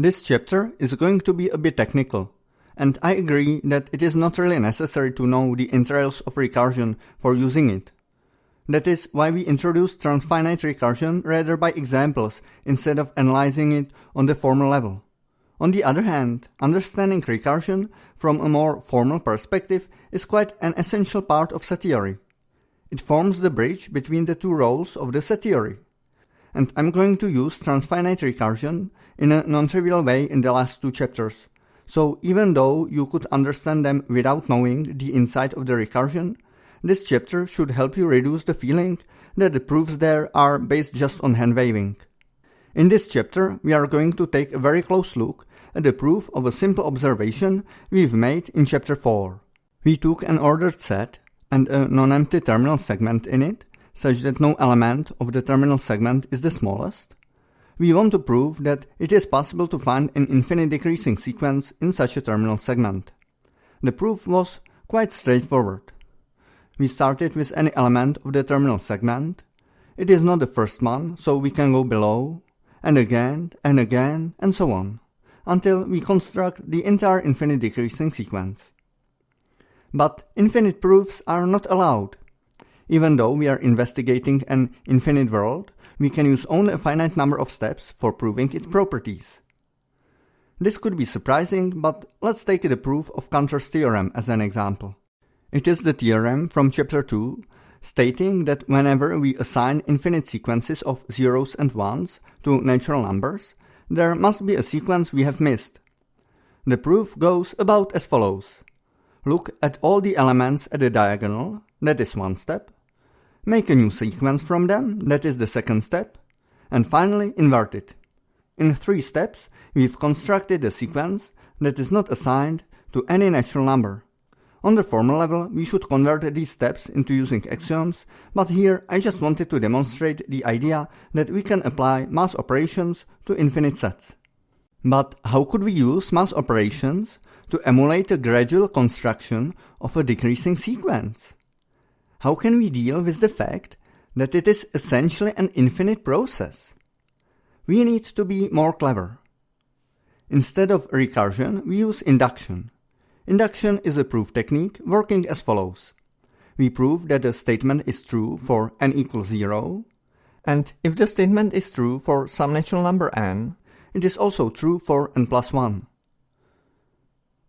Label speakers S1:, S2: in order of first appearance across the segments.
S1: This chapter is going to be a bit technical, and I agree that it is not really necessary to know the entrails of recursion for using it. That is why we introduce transfinite recursion rather by examples instead of analyzing it on the formal level. On the other hand, understanding recursion from a more formal perspective is quite an essential part of set theory. It forms the bridge between the two roles of the set theory. And I'm going to use transfinite recursion in a non-trivial way in the last two chapters. So even though you could understand them without knowing the inside of the recursion, this chapter should help you reduce the feeling that the proofs there are based just on hand waving. In this chapter, we are going to take a very close look at the proof of a simple observation we've made in chapter 4. We took an ordered set and a non-empty terminal segment in it, such that no element of the terminal segment is the smallest, we want to prove that it is possible to find an infinite decreasing sequence in such a terminal segment. The proof was quite straightforward. We started with any element of the terminal segment. It is not the first one, so we can go below, and again, and again, and so on, until we construct the entire infinite decreasing sequence. But infinite proofs are not allowed. Even though we are investigating an infinite world, we can use only a finite number of steps for proving its properties. This could be surprising, but let's take the proof of Cantor's theorem as an example. It is the theorem from chapter 2 stating that whenever we assign infinite sequences of zeros and ones to natural numbers, there must be a sequence we have missed. The proof goes about as follows. Look at all the elements at the diagonal, that is one step. Make a new sequence from them, that is the second step. And finally invert it. In three steps, we've constructed a sequence that is not assigned to any natural number. On the formal level, we should convert these steps into using axioms, but here I just wanted to demonstrate the idea that we can apply mass operations to infinite sets. But how could we use mass operations to emulate a gradual construction of a decreasing sequence? How can we deal with the fact that it is essentially an infinite process? We need to be more clever. Instead of recursion, we use induction. Induction is a proof technique working as follows. We prove that a statement is true for n equals 0, and if the statement is true for some natural number n, it is also true for n plus 1.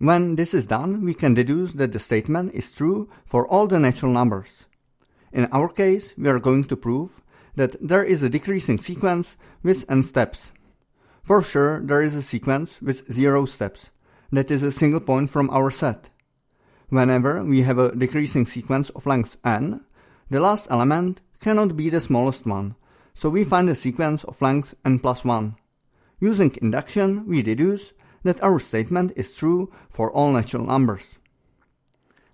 S1: When this is done, we can deduce that the statement is true for all the natural numbers. In our case, we are going to prove that there is a decreasing sequence with n steps. For sure, there is a sequence with zero steps. That is a single point from our set. Whenever we have a decreasing sequence of length n, the last element cannot be the smallest one, so we find a sequence of length n plus 1. Using induction, we deduce that our statement is true for all natural numbers.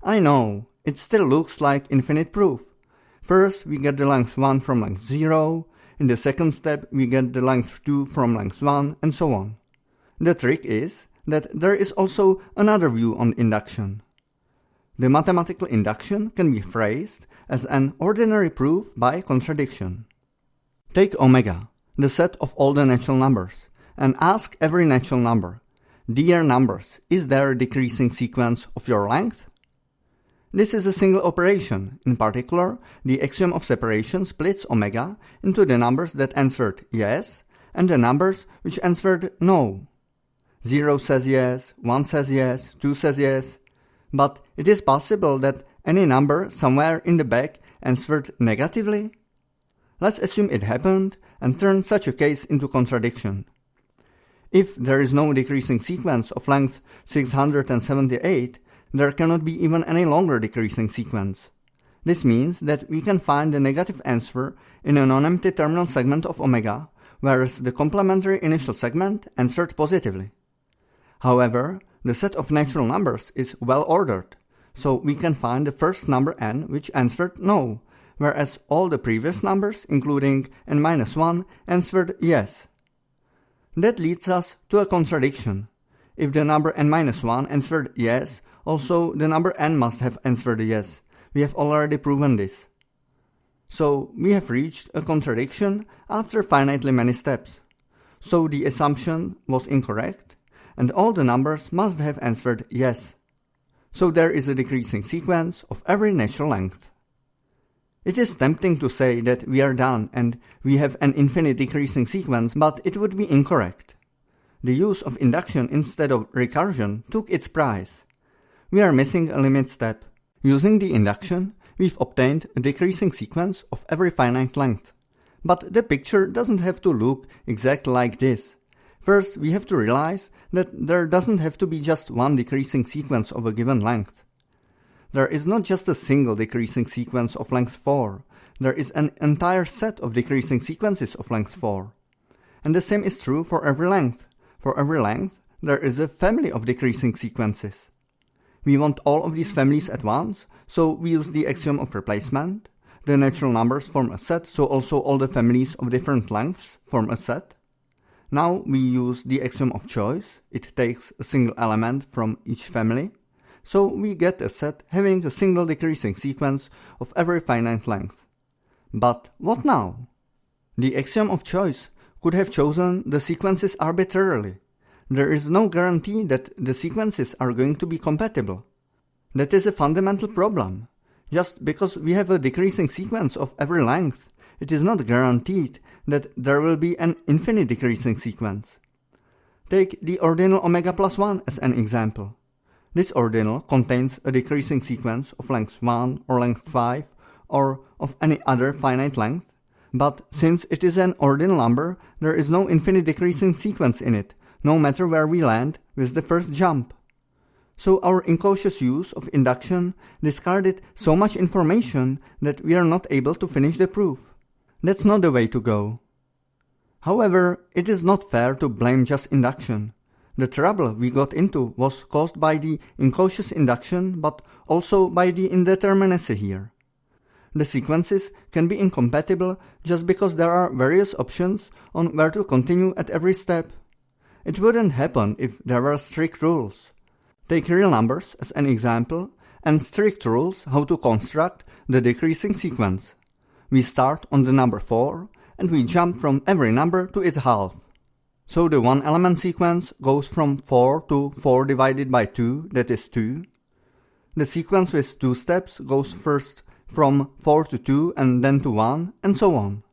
S1: I know, it still looks like infinite proof. First, we get the length 1 from length 0, in the second step we get the length 2 from length 1, and so on. The trick is that there is also another view on induction. The mathematical induction can be phrased as an ordinary proof by contradiction. Take omega, the set of all the natural numbers, and ask every natural number, Dear numbers, is there a decreasing sequence of your length? This is a single operation. In particular, the axiom of separation splits omega into the numbers that answered yes and the numbers which answered no. 0 says yes, 1 says yes, 2 says yes. But it is possible that any number somewhere in the back answered negatively? Let's assume it happened and turn such a case into contradiction. If there is no decreasing sequence of length 678, there cannot be even any longer decreasing sequence. This means that we can find the negative answer in a non-empty terminal segment of omega, whereas the complementary initial segment answered positively. However, the set of natural numbers is well ordered, so we can find the first number n which answered no, whereas all the previous numbers, including n minus 1, answered yes. That leads us to a contradiction. If the number n minus 1 answered yes, also the number n must have answered yes. We have already proven this. So we have reached a contradiction after finitely many steps. so the assumption was incorrect, and all the numbers must have answered yes. So there is a decreasing sequence of every natural length. It is tempting to say that we are done and we have an infinite decreasing sequence, but it would be incorrect. The use of induction instead of recursion took its price. We are missing a limit step. Using the induction, we've obtained a decreasing sequence of every finite length. But the picture doesn't have to look exactly like this. First, we have to realize that there doesn't have to be just one decreasing sequence of a given length. There is not just a single decreasing sequence of length 4, there is an entire set of decreasing sequences of length 4. And the same is true for every length. For every length, there is a family of decreasing sequences. We want all of these families at once, so we use the axiom of replacement, the natural numbers form a set, so also all the families of different lengths form a set. Now we use the axiom of choice. It takes a single element from each family. So we get a set having a single decreasing sequence of every finite length. But what now? The axiom of choice could have chosen the sequences arbitrarily. There is no guarantee that the sequences are going to be compatible. That is a fundamental problem. Just because we have a decreasing sequence of every length, it is not guaranteed that there will be an infinite decreasing sequence. Take the ordinal omega plus 1 as an example. This ordinal contains a decreasing sequence of length 1 or length 5 or of any other finite length, but since it is an ordinal number, there is no infinite decreasing sequence in it, no matter where we land with the first jump. So our incautious use of induction discarded so much information that we are not able to finish the proof. That's not the way to go. However, it is not fair to blame just induction. The trouble we got into was caused by the incautious induction, but also by the indeterminacy here. The sequences can be incompatible just because there are various options on where to continue at every step. It wouldn't happen if there were strict rules. Take real numbers as an example and strict rules how to construct the decreasing sequence. We start on the number 4 and we jump from every number to its half. So the one element sequence goes from 4 to 4 divided by 2, that is 2. The sequence with two steps goes first from 4 to 2 and then to 1, and so on.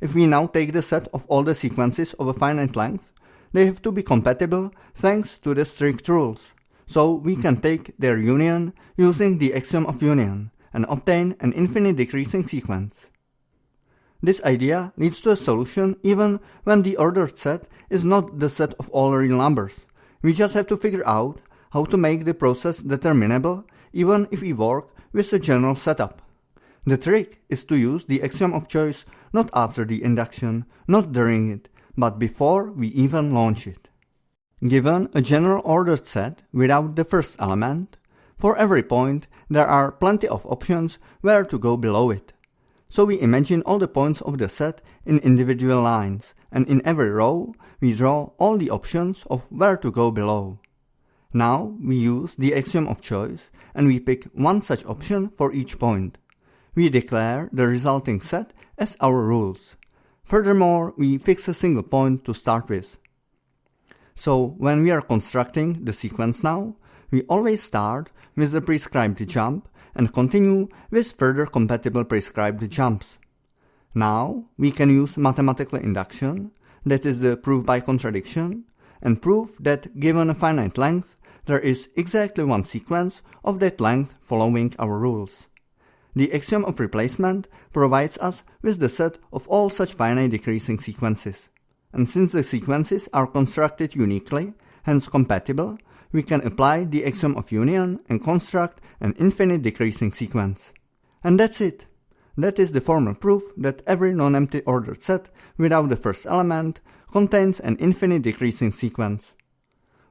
S1: If we now take the set of all the sequences of a finite length, they have to be compatible thanks to the strict rules, so we can take their union using the axiom of union and obtain an infinite decreasing sequence. This idea leads to a solution even when the ordered set is not the set of all real numbers. We just have to figure out how to make the process determinable even if we work with a general setup. The trick is to use the axiom of choice not after the induction, not during it, but before we even launch it. Given a general ordered set without the first element, for every point there are plenty of options where to go below it. So we imagine all the points of the set in individual lines, and in every row we draw all the options of where to go below. Now we use the axiom of choice and we pick one such option for each point. We declare the resulting set as our rules. Furthermore, we fix a single point to start with. So when we are constructing the sequence now, we always start with the prescribed jump and continue with further compatible prescribed jumps. Now we can use mathematical induction, that is the proof by contradiction, and prove that given a finite length, there is exactly one sequence of that length following our rules. The axiom of replacement provides us with the set of all such finite decreasing sequences. And since the sequences are constructed uniquely, hence compatible, we can apply the axiom of union and construct an infinite decreasing sequence. And that's it. That is the formal proof that every non-empty ordered set without the first element contains an infinite decreasing sequence.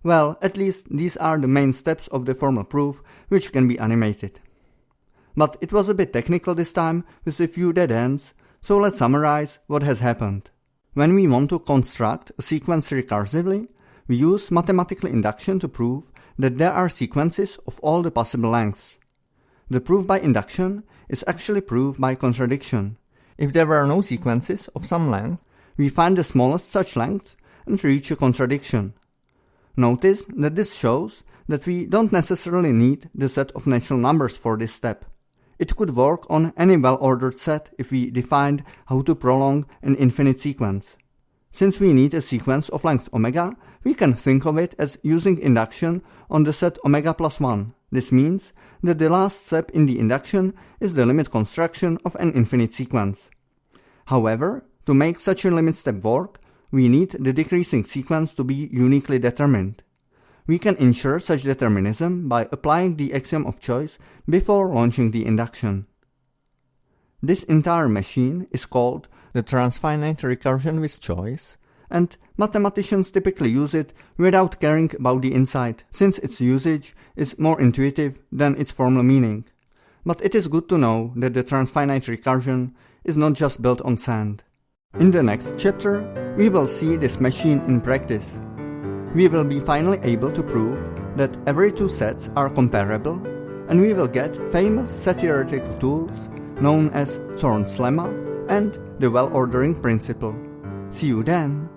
S1: Well, at least these are the main steps of the formal proof which can be animated. But it was a bit technical this time with a few dead ends, so let's summarize what has happened. When we want to construct a sequence recursively, we use mathematical induction to prove that there are sequences of all the possible lengths. The proof by induction is actually proof by contradiction. If there were no sequences of some length, we find the smallest such length and reach a contradiction. Notice that this shows that we don't necessarily need the set of natural numbers for this step. It could work on any well-ordered set if we defined how to prolong an infinite sequence. Since we need a sequence of length omega, we can think of it as using induction on the set omega plus 1. This means that the last step in the induction is the limit construction of an infinite sequence. However, to make such a limit step work, we need the decreasing sequence to be uniquely determined. We can ensure such determinism by applying the axiom of choice before launching the induction. This entire machine is called the transfinite recursion with choice, and mathematicians typically use it without caring about the insight, since its usage is more intuitive than its formal meaning. But it is good to know that the transfinite recursion is not just built on sand. In the next chapter, we will see this machine in practice. We will be finally able to prove that every two sets are comparable, and we will get famous set theoretical tools known as Zorn's lemma and the well-ordering principle. See you then!